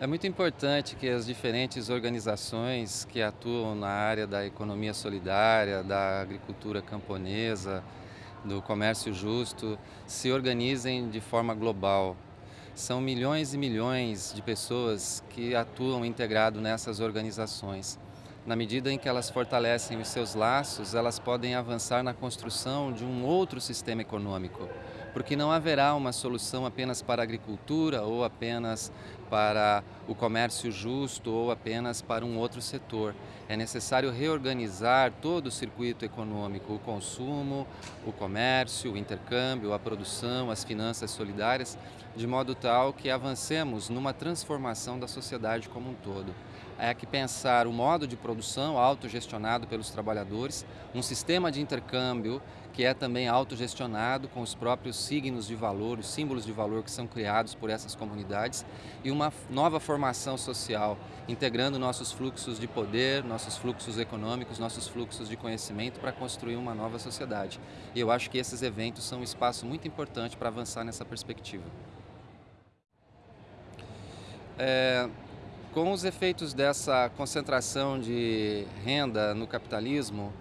É muito importante que as diferentes organizações que atuam na área da economia solidária, da agricultura camponesa, do comércio justo, se organizem de forma global. São milhões e milhões de pessoas que atuam integrado nessas organizações. Na medida em que elas fortalecem os seus laços, elas podem avançar na construção de um outro sistema econômico, porque não haverá uma solução apenas para a agricultura ou apenas para o comércio justo ou apenas para um outro setor. É necessário reorganizar todo o circuito econômico, o consumo, o comércio, o intercâmbio, a produção, as finanças solidárias, de modo tal que avancemos numa transformação da sociedade como um todo. É que pensar o modo de produção autogestionado pelos trabalhadores, um sistema de intercâmbio que é também autogestionado com os próprios signos de valor, os símbolos de valor que são criados por essas comunidades e uma nova formação social, integrando nossos fluxos de poder, nossos fluxos econômicos, nossos fluxos de conhecimento para construir uma nova sociedade. E eu acho que esses eventos são um espaço muito importante para avançar nessa perspectiva. É, com os efeitos dessa concentração de renda no capitalismo,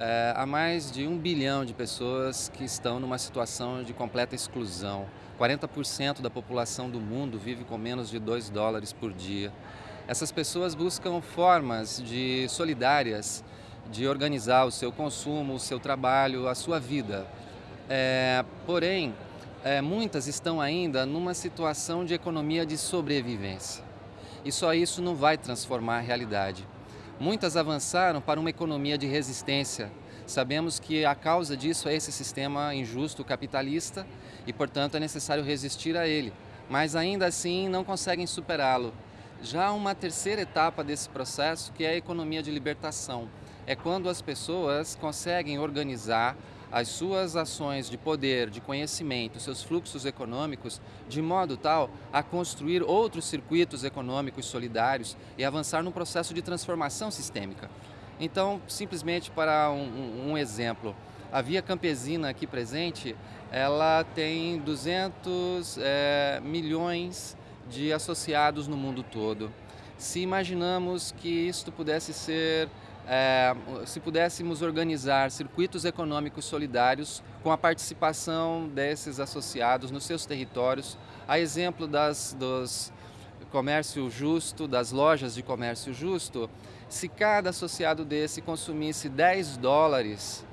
é, há mais de um bilhão de pessoas que estão numa situação de completa exclusão. 40% da população do mundo vive com menos de 2 dólares por dia. Essas pessoas buscam formas de solidárias de organizar o seu consumo, o seu trabalho, a sua vida. É, porém, é, muitas estão ainda numa situação de economia de sobrevivência. E só isso não vai transformar a realidade. Muitas avançaram para uma economia de resistência. Sabemos que a causa disso é esse sistema injusto capitalista e, portanto, é necessário resistir a ele. Mas ainda assim não conseguem superá-lo. Já uma terceira etapa desse processo, que é a economia de libertação, é quando as pessoas conseguem organizar as suas ações de poder, de conhecimento, seus fluxos econômicos, de modo tal a construir outros circuitos econômicos solidários e avançar num processo de transformação sistêmica. Então, simplesmente para um, um exemplo, a Via Campesina aqui presente, ela tem 200 é, milhões de associados no mundo todo. Se imaginamos que isto pudesse ser é, se pudéssemos organizar circuitos econômicos solidários com a participação desses associados nos seus territórios, a exemplo das, dos comércio justo, das lojas de comércio justo, se cada associado desse consumisse 10 dólares,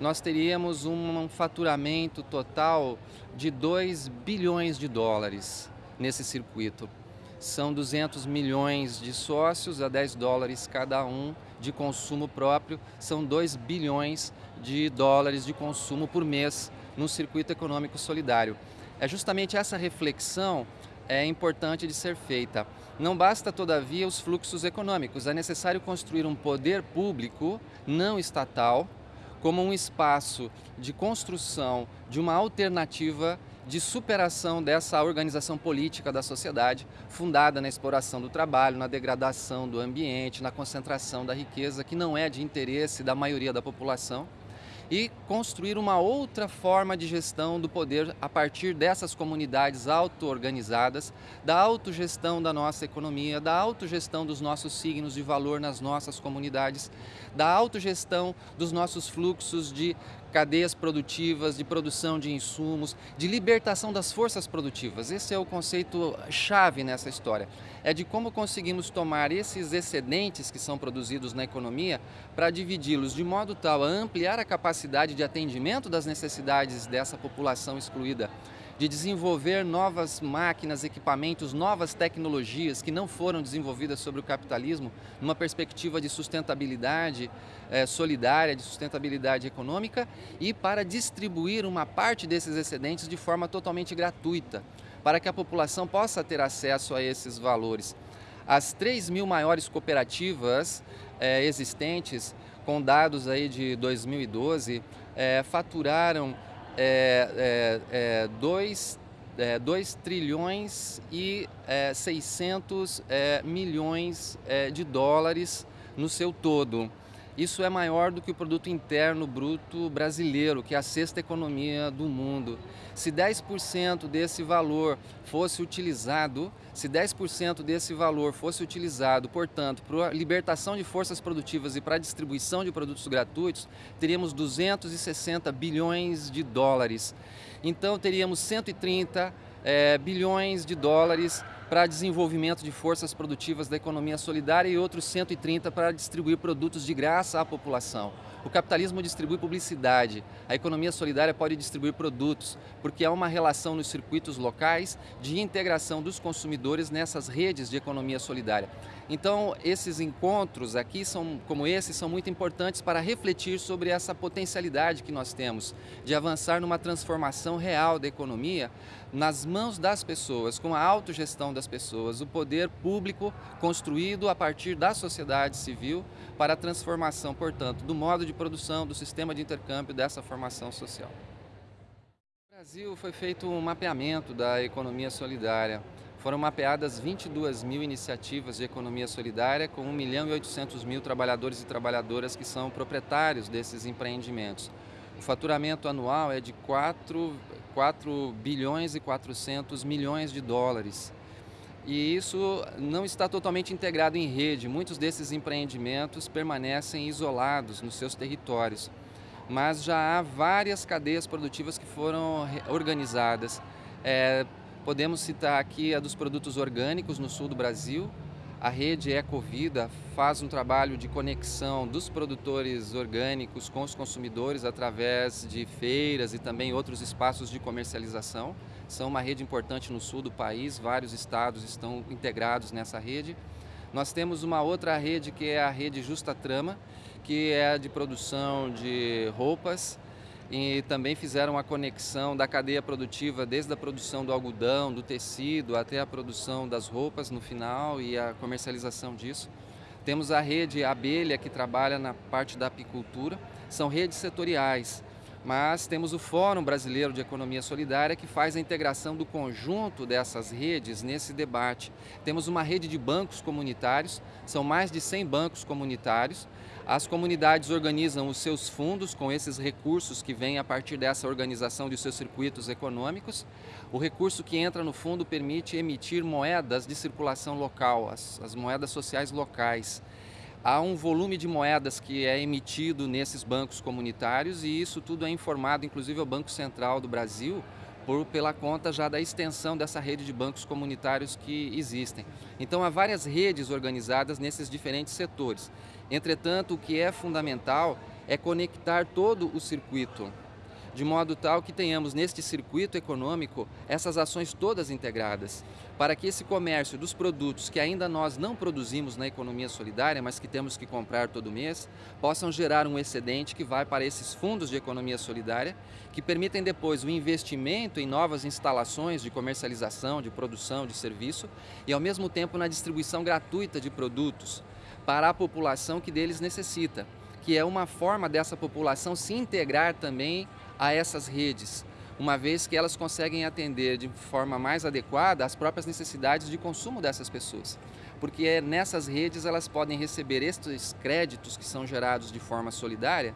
nós teríamos um faturamento total de 2 bilhões de dólares nesse circuito. São 200 milhões de sócios a 10 dólares cada um de consumo próprio, são 2 bilhões de dólares de consumo por mês no circuito econômico solidário. É justamente essa reflexão é importante de ser feita. Não basta, todavia, os fluxos econômicos, é necessário construir um poder público não estatal como um espaço de construção de uma alternativa de superação dessa organização política da sociedade, fundada na exploração do trabalho, na degradação do ambiente, na concentração da riqueza, que não é de interesse da maioria da população, e construir uma outra forma de gestão do poder a partir dessas comunidades auto-organizadas, da autogestão da nossa economia, da autogestão dos nossos signos de valor nas nossas comunidades, da autogestão dos nossos fluxos de cadeias produtivas, de produção de insumos, de libertação das forças produtivas. Esse é o conceito chave nessa história. É de como conseguimos tomar esses excedentes que são produzidos na economia para dividi-los de modo tal a ampliar a capacidade de atendimento das necessidades dessa população excluída de desenvolver novas máquinas, equipamentos, novas tecnologias que não foram desenvolvidas sobre o capitalismo, numa perspectiva de sustentabilidade é, solidária, de sustentabilidade econômica e para distribuir uma parte desses excedentes de forma totalmente gratuita, para que a população possa ter acesso a esses valores. As 3 mil maiores cooperativas é, existentes, com dados aí de 2012, é, faturaram é, é, 2, é, 2 é, trilhões e é, 600 é, milhões é, de dólares no seu todo. Isso é maior do que o produto interno bruto brasileiro, que é a sexta economia do mundo. Se 10% desse valor fosse utilizado, se 10% desse valor fosse utilizado, portanto, para a libertação de forças produtivas e para a distribuição de produtos gratuitos, teríamos 260 bilhões de dólares. Então teríamos 130 é, bilhões de dólares para desenvolvimento de forças produtivas da economia solidária e outros 130 para distribuir produtos de graça à população. O capitalismo distribui publicidade, a economia solidária pode distribuir produtos, porque há uma relação nos circuitos locais de integração dos consumidores nessas redes de economia solidária. Então, esses encontros aqui, são, como esse, são muito importantes para refletir sobre essa potencialidade que nós temos de avançar numa transformação real da economia nas mãos das pessoas, com a autogestão das pessoas, o poder público construído a partir da sociedade civil para a transformação, portanto, do modo de produção, do sistema de intercâmbio dessa formação social. No Brasil foi feito um mapeamento da economia solidária. Foram mapeadas 22 mil iniciativas de economia solidária com 1 milhão e 800 mil trabalhadores e trabalhadoras que são proprietários desses empreendimentos. O faturamento anual é de 4, 4 bilhões e 400 milhões de dólares. E isso não está totalmente integrado em rede. Muitos desses empreendimentos permanecem isolados nos seus territórios. Mas já há várias cadeias produtivas que foram organizadas. É, podemos citar aqui a dos produtos orgânicos no sul do Brasil, a rede Ecovida faz um trabalho de conexão dos produtores orgânicos com os consumidores através de feiras e também outros espaços de comercialização. São uma rede importante no sul do país, vários estados estão integrados nessa rede. Nós temos uma outra rede que é a rede Justa Trama, que é de produção de roupas e também fizeram a conexão da cadeia produtiva desde a produção do algodão, do tecido, até a produção das roupas no final e a comercialização disso. Temos a rede Abelha, que trabalha na parte da apicultura. São redes setoriais, mas temos o Fórum Brasileiro de Economia Solidária que faz a integração do conjunto dessas redes nesse debate. Temos uma rede de bancos comunitários, são mais de 100 bancos comunitários, as comunidades organizam os seus fundos com esses recursos que vêm a partir dessa organização de seus circuitos econômicos. O recurso que entra no fundo permite emitir moedas de circulação local, as, as moedas sociais locais. Há um volume de moedas que é emitido nesses bancos comunitários e isso tudo é informado, inclusive, ao Banco Central do Brasil, por, pela conta já da extensão dessa rede de bancos comunitários que existem. Então há várias redes organizadas nesses diferentes setores. Entretanto, o que é fundamental é conectar todo o circuito de modo tal que tenhamos neste circuito econômico essas ações todas integradas, para que esse comércio dos produtos que ainda nós não produzimos na economia solidária, mas que temos que comprar todo mês, possam gerar um excedente que vai para esses fundos de economia solidária, que permitem depois o investimento em novas instalações de comercialização, de produção, de serviço e ao mesmo tempo na distribuição gratuita de produtos para a população que deles necessita, que é uma forma dessa população se integrar também a essas redes, uma vez que elas conseguem atender de forma mais adequada as próprias necessidades de consumo dessas pessoas. Porque é nessas redes elas podem receber estes créditos que são gerados de forma solidária,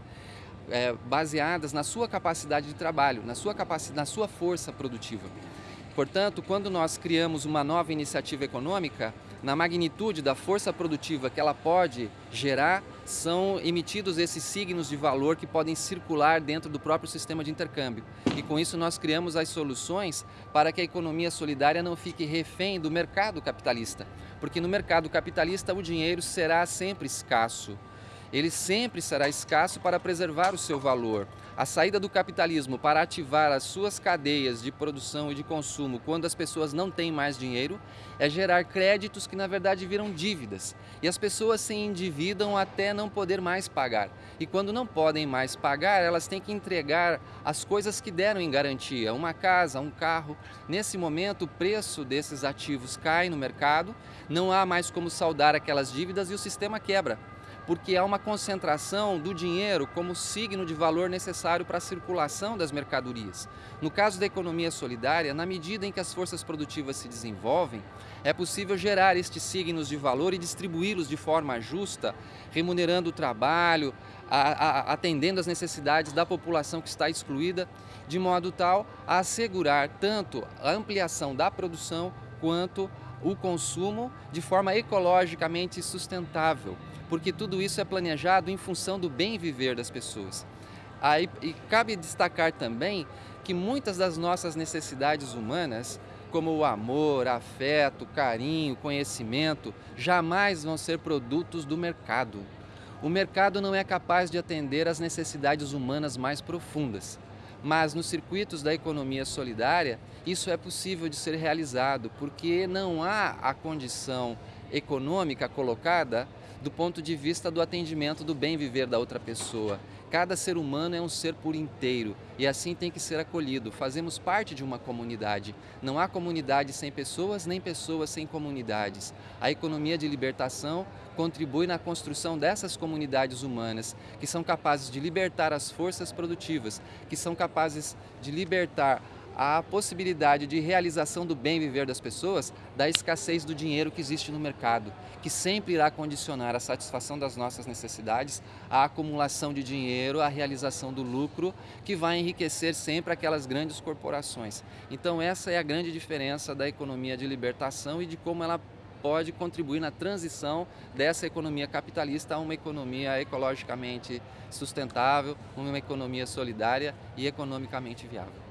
é, baseadas na sua capacidade de trabalho, na sua, na sua força produtiva. Portanto, quando nós criamos uma nova iniciativa econômica, na magnitude da força produtiva que ela pode gerar, são emitidos esses signos de valor que podem circular dentro do próprio sistema de intercâmbio. E com isso nós criamos as soluções para que a economia solidária não fique refém do mercado capitalista. Porque no mercado capitalista o dinheiro será sempre escasso ele sempre será escasso para preservar o seu valor. A saída do capitalismo para ativar as suas cadeias de produção e de consumo quando as pessoas não têm mais dinheiro é gerar créditos que na verdade viram dívidas. E as pessoas se endividam até não poder mais pagar. E quando não podem mais pagar, elas têm que entregar as coisas que deram em garantia, uma casa, um carro. Nesse momento, o preço desses ativos cai no mercado, não há mais como saldar aquelas dívidas e o sistema quebra porque há uma concentração do dinheiro como signo de valor necessário para a circulação das mercadorias. No caso da economia solidária, na medida em que as forças produtivas se desenvolvem, é possível gerar estes signos de valor e distribuí-los de forma justa, remunerando o trabalho, a, a, atendendo às necessidades da população que está excluída, de modo tal a assegurar tanto a ampliação da produção quanto o consumo de forma ecologicamente sustentável porque tudo isso é planejado em função do bem viver das pessoas. Aí, e cabe destacar também que muitas das nossas necessidades humanas, como o amor, afeto, carinho, conhecimento, jamais vão ser produtos do mercado. O mercado não é capaz de atender às necessidades humanas mais profundas, mas nos circuitos da economia solidária, isso é possível de ser realizado, porque não há a condição econômica colocada do ponto de vista do atendimento do bem viver da outra pessoa. Cada ser humano é um ser por inteiro e assim tem que ser acolhido. Fazemos parte de uma comunidade. Não há comunidade sem pessoas, nem pessoas sem comunidades. A economia de libertação contribui na construção dessas comunidades humanas, que são capazes de libertar as forças produtivas, que são capazes de libertar a possibilidade de realização do bem viver das pessoas da escassez do dinheiro que existe no mercado, que sempre irá condicionar a satisfação das nossas necessidades, a acumulação de dinheiro, a realização do lucro, que vai enriquecer sempre aquelas grandes corporações. Então essa é a grande diferença da economia de libertação e de como ela pode contribuir na transição dessa economia capitalista a uma economia ecologicamente sustentável, uma economia solidária e economicamente viável.